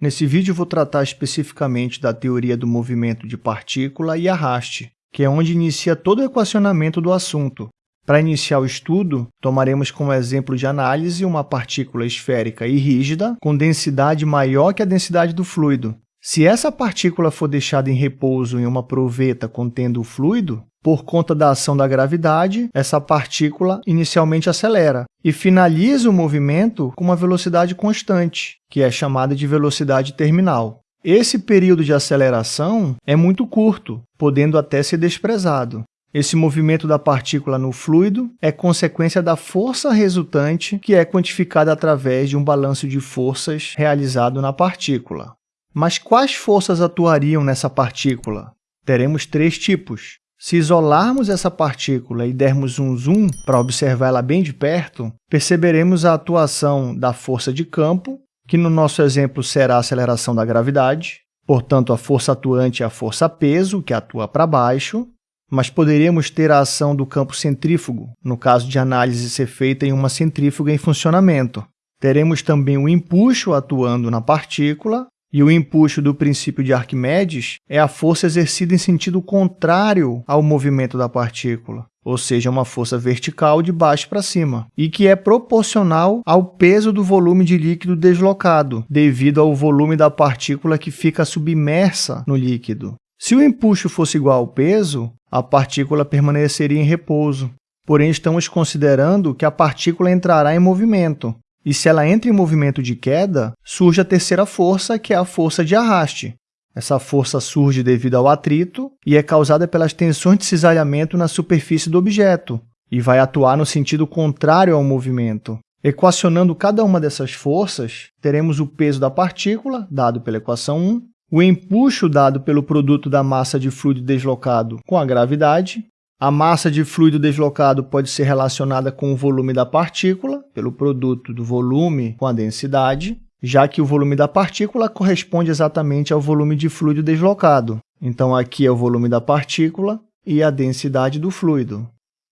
Nesse vídeo vou tratar especificamente da teoria do movimento de partícula e arraste, que é onde inicia todo o equacionamento do assunto. Para iniciar o estudo, tomaremos como exemplo de análise uma partícula esférica e rígida com densidade maior que a densidade do fluido. Se essa partícula for deixada em repouso em uma proveta contendo o fluido, por conta da ação da gravidade, essa partícula inicialmente acelera e finaliza o movimento com uma velocidade constante, que é chamada de velocidade terminal. Esse período de aceleração é muito curto, podendo até ser desprezado. Esse movimento da partícula no fluido é consequência da força resultante, que é quantificada através de um balanço de forças realizado na partícula. Mas quais forças atuariam nessa partícula? Teremos três tipos. Se isolarmos essa partícula e dermos um zoom para observar ela bem de perto, perceberemos a atuação da força de campo, que no nosso exemplo será a aceleração da gravidade, portanto, a força atuante é a força peso, que atua para baixo, mas poderíamos ter a ação do campo centrífugo, no caso de análise ser feita em uma centrífuga em funcionamento. Teremos também o empuxo atuando na partícula, e o empuxo do princípio de Arquimedes é a força exercida em sentido contrário ao movimento da partícula, ou seja, uma força vertical de baixo para cima, e que é proporcional ao peso do volume de líquido deslocado, devido ao volume da partícula que fica submersa no líquido. Se o empuxo fosse igual ao peso, a partícula permaneceria em repouso. Porém, estamos considerando que a partícula entrará em movimento, e se ela entra em movimento de queda, surge a terceira força, que é a força de arraste. Essa força surge devido ao atrito e é causada pelas tensões de cisalhamento na superfície do objeto e vai atuar no sentido contrário ao movimento. Equacionando cada uma dessas forças, teremos o peso da partícula, dado pela equação 1, o empuxo dado pelo produto da massa de fluido deslocado com a gravidade, a massa de fluido deslocado pode ser relacionada com o volume da partícula, pelo produto do volume com a densidade, já que o volume da partícula corresponde exatamente ao volume de fluido deslocado. Então, aqui é o volume da partícula e a densidade do fluido.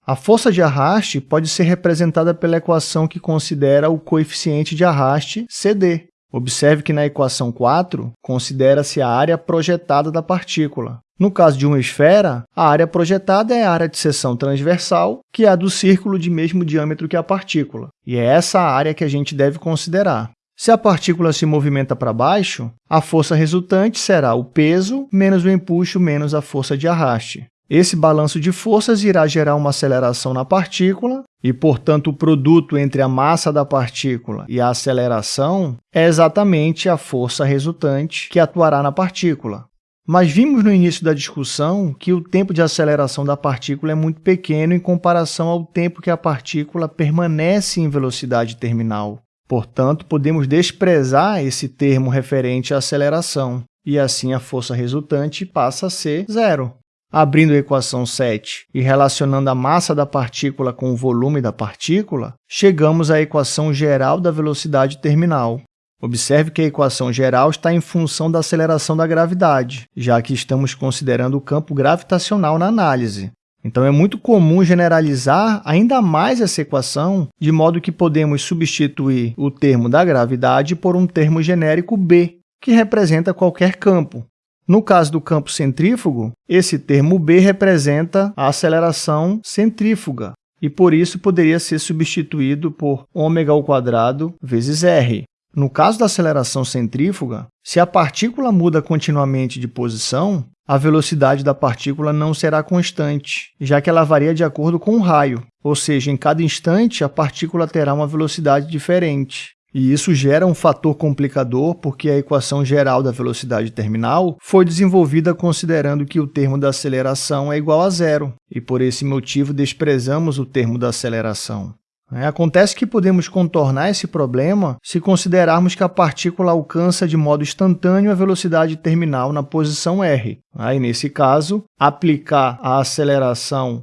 A força de arraste pode ser representada pela equação que considera o coeficiente de arraste, CD. Observe que na equação 4, considera-se a área projetada da partícula. No caso de uma esfera, a área projetada é a área de seção transversal, que é a do círculo de mesmo diâmetro que a partícula, e é essa a área que a gente deve considerar. Se a partícula se movimenta para baixo, a força resultante será o peso menos o empuxo menos a força de arraste. Esse balanço de forças irá gerar uma aceleração na partícula e, portanto, o produto entre a massa da partícula e a aceleração é exatamente a força resultante que atuará na partícula. Mas vimos no início da discussão que o tempo de aceleração da partícula é muito pequeno em comparação ao tempo que a partícula permanece em velocidade terminal. Portanto, podemos desprezar esse termo referente à aceleração, e assim a força resultante passa a ser zero. Abrindo a equação 7 e relacionando a massa da partícula com o volume da partícula, chegamos à equação geral da velocidade terminal. Observe que a equação geral está em função da aceleração da gravidade, já que estamos considerando o campo gravitacional na análise. Então, é muito comum generalizar ainda mais essa equação, de modo que podemos substituir o termo da gravidade por um termo genérico B, que representa qualquer campo. No caso do campo centrífugo, esse termo B representa a aceleração centrífuga, e por isso poderia ser substituído por ômega ao quadrado vezes r. No caso da aceleração centrífuga, se a partícula muda continuamente de posição, a velocidade da partícula não será constante, já que ela varia de acordo com o raio, ou seja, em cada instante a partícula terá uma velocidade diferente. E isso gera um fator complicador porque a equação geral da velocidade terminal foi desenvolvida considerando que o termo da aceleração é igual a zero, e por esse motivo desprezamos o termo da aceleração. É, acontece que podemos contornar esse problema se considerarmos que a partícula alcança de modo instantâneo a velocidade terminal na posição r. Aí, nesse caso, aplicar a aceleração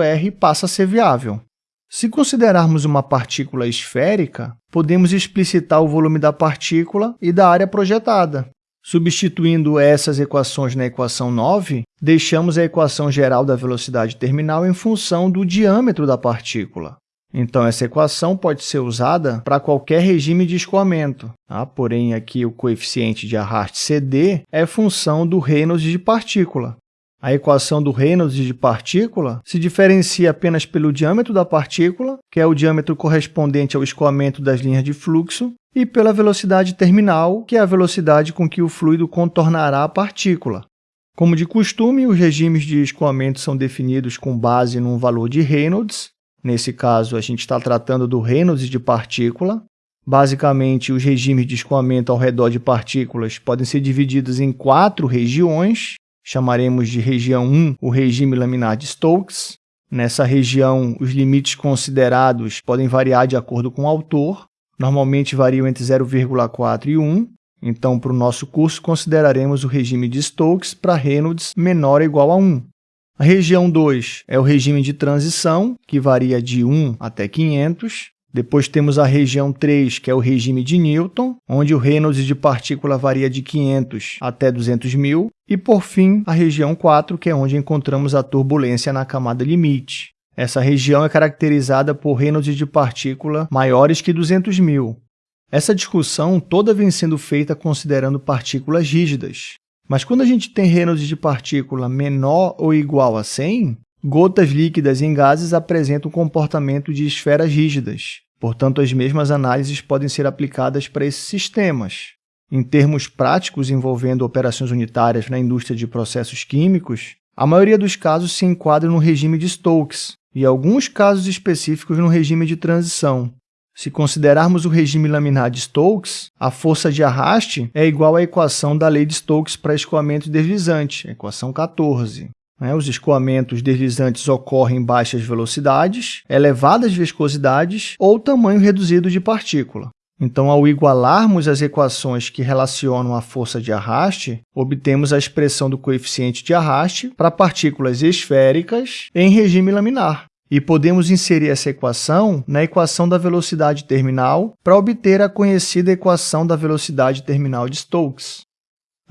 r passa a ser viável. Se considerarmos uma partícula esférica, podemos explicitar o volume da partícula e da área projetada. Substituindo essas equações na equação 9, deixamos a equação geral da velocidade terminal em função do diâmetro da partícula. Então, essa equação pode ser usada para qualquer regime de escoamento. Tá? Porém, aqui o coeficiente de arraste CD é função do Reynolds de partícula. A equação do Reynolds de partícula se diferencia apenas pelo diâmetro da partícula, que é o diâmetro correspondente ao escoamento das linhas de fluxo, e pela velocidade terminal, que é a velocidade com que o fluido contornará a partícula. Como de costume, os regimes de escoamento são definidos com base num valor de Reynolds. Nesse caso, a gente está tratando do Reynolds de partícula. Basicamente, os regimes de escoamento ao redor de partículas podem ser divididos em quatro regiões, chamaremos de região 1 o regime laminar de Stokes. Nessa região, os limites considerados podem variar de acordo com o autor, normalmente variam entre 0,4 e 1. Então, para o nosso curso, consideraremos o regime de Stokes para Reynolds menor ou igual a 1. A região 2 é o regime de transição, que varia de 1 até 500. Depois temos a região 3, que é o regime de Newton, onde o Reynolds de partícula varia de 500 até 200 mil. E, por fim, a região 4, que é onde encontramos a turbulência na camada limite. Essa região é caracterizada por Reynolds de partícula maiores que 200 mil. Essa discussão toda vem sendo feita considerando partículas rígidas. Mas quando a gente tem Reynolds de partícula menor ou igual a 100, Gotas líquidas em gases apresentam o comportamento de esferas rígidas, portanto, as mesmas análises podem ser aplicadas para esses sistemas. Em termos práticos envolvendo operações unitárias na indústria de processos químicos, a maioria dos casos se enquadra no regime de Stokes e alguns casos específicos no regime de transição. Se considerarmos o regime laminar de Stokes, a força de arraste é igual à equação da lei de Stokes para escoamento deslizante, equação 14. Né? Os escoamentos deslizantes ocorrem em baixas velocidades, elevadas viscosidades ou tamanho reduzido de partícula. Então, ao igualarmos as equações que relacionam a força de arraste, obtemos a expressão do coeficiente de arraste para partículas esféricas em regime laminar. E podemos inserir essa equação na equação da velocidade terminal para obter a conhecida equação da velocidade terminal de Stokes.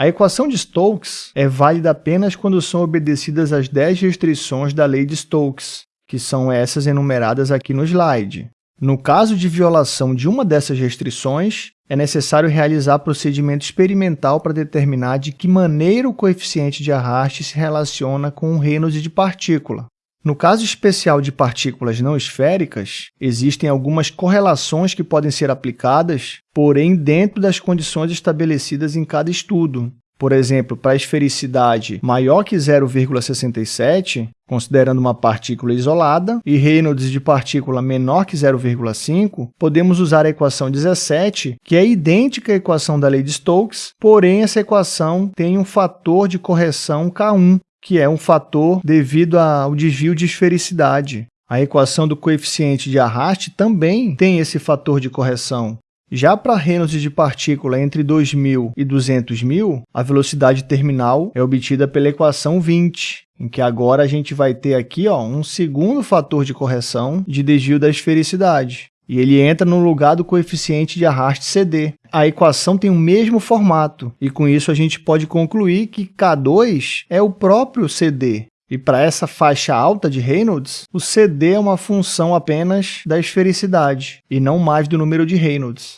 A equação de Stokes é válida apenas quando são obedecidas as 10 restrições da lei de Stokes, que são essas enumeradas aqui no slide. No caso de violação de uma dessas restrições, é necessário realizar procedimento experimental para determinar de que maneira o coeficiente de arraste se relaciona com o Reynolds de partícula. No caso especial de partículas não esféricas, existem algumas correlações que podem ser aplicadas, porém dentro das condições estabelecidas em cada estudo. Por exemplo, para a esfericidade maior que 0,67, considerando uma partícula isolada, e Reynolds de partícula menor que 0,5, podemos usar a equação 17, que é idêntica à equação da lei de Stokes, porém essa equação tem um fator de correção K1, que é um fator devido ao desvio de esfericidade. A equação do coeficiente de arraste também tem esse fator de correção. Já para Reynolds de partícula entre 2.000 e 200.000, a velocidade terminal é obtida pela equação 20, em que agora a gente vai ter aqui ó, um segundo fator de correção de desvio da esfericidade e ele entra no lugar do coeficiente de arraste CD. A equação tem o mesmo formato, e com isso a gente pode concluir que K2 é o próprio CD. E para essa faixa alta de Reynolds, o CD é uma função apenas da esfericidade, e não mais do número de Reynolds.